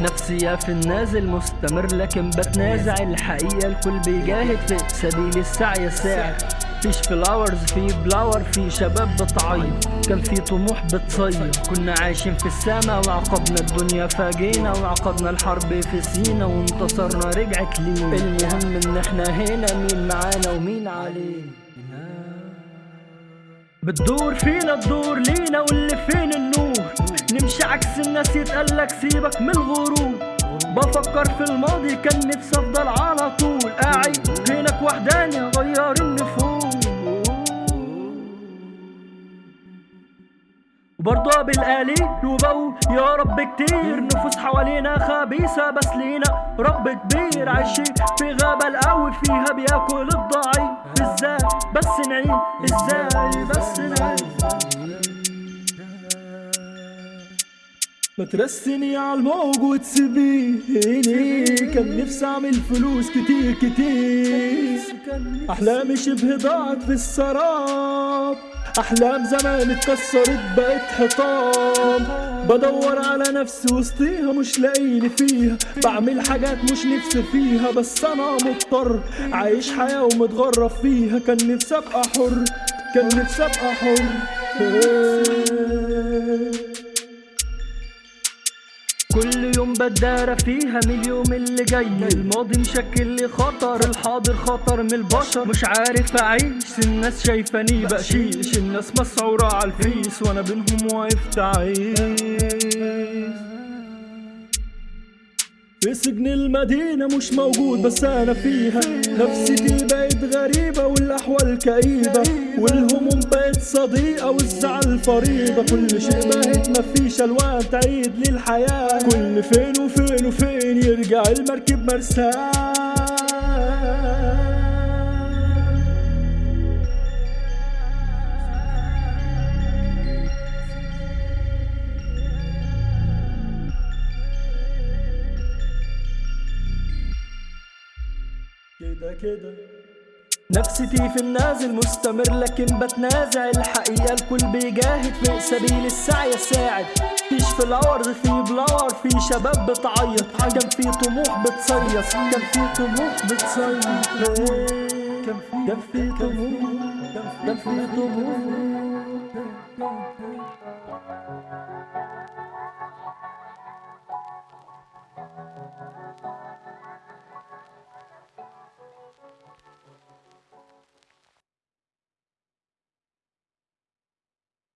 نفسية في النازل مستمر لكن بتنازع الحقيقة. الكل بيجاهد في سبيل السعي الساعد فيش فلاورز في بلاور في شباب بتعيط. كان في طموح بتصير كنا عايشين في السما وعقبنا الدنيا فاجينا وعقدنا الحرب في سينا وانتصرنا رجعت لينا. المهم إن إحنا هنا مين معانا ومين علينا؟ بتدور فينا تدور لينا واللي فين النور؟ نمشي عكس الناس يتقالك سيبك من الغرور. بفكر في الماضي كان نفسي أفضل على طول. قاعد هناك وحداني غير النفوس. وبرضه بالقليل وبقول يا رب كتير. نفوس حوالينا خبيثة بس لينا رب كبير. عايشين في غابة القوي فيها بياكل الضعيف. إزاي بس نعيش. إزاي ما ترسني الموج وتسيبيني. كان نفسي أعمل فلوس كتير كتير. أحلامي شبه ضاعت في السراب. أحلام زمان اتكسرت بقت حطام. بدور على نفسي وسطيها مش لاقيني فيها. بعمل حاجات مش نفسي فيها بس أنا مضطر. عايش حياة ومتغرب فيها. كان نفسي أبقى حر كان نفسي أبقى حر. يوم بدارة فيها من اليوم اللي جاي. الماضي مشكل لي خطر الحاضر خطر من البشر. مش عارف أعيش الناس شايفاني بقشيش. الناس مسعورة على الفيس وأنا بينهم واقف تعيش. في سجن المدينة مش موجود بس أنا فيها. نفسيتي بقت غريبة والأحوال كئيبة. والهموم بقت صديقة والزعل فريضة كل شيء بقت مفيش ألوان تعيد لي الحياة كل فين وفين وفين يرجع المركب مرساه كده كده. نفسيتي في النازل مستمر لكن بتنازع الحقيقة. الكل بيجاهد في سبيل السعي الساعد. فيش فلاورز في بلاور في شباب بتعيط. كان في طموح بتصيص كان في طموح بتصيص في كان في طموح. كان في طموح.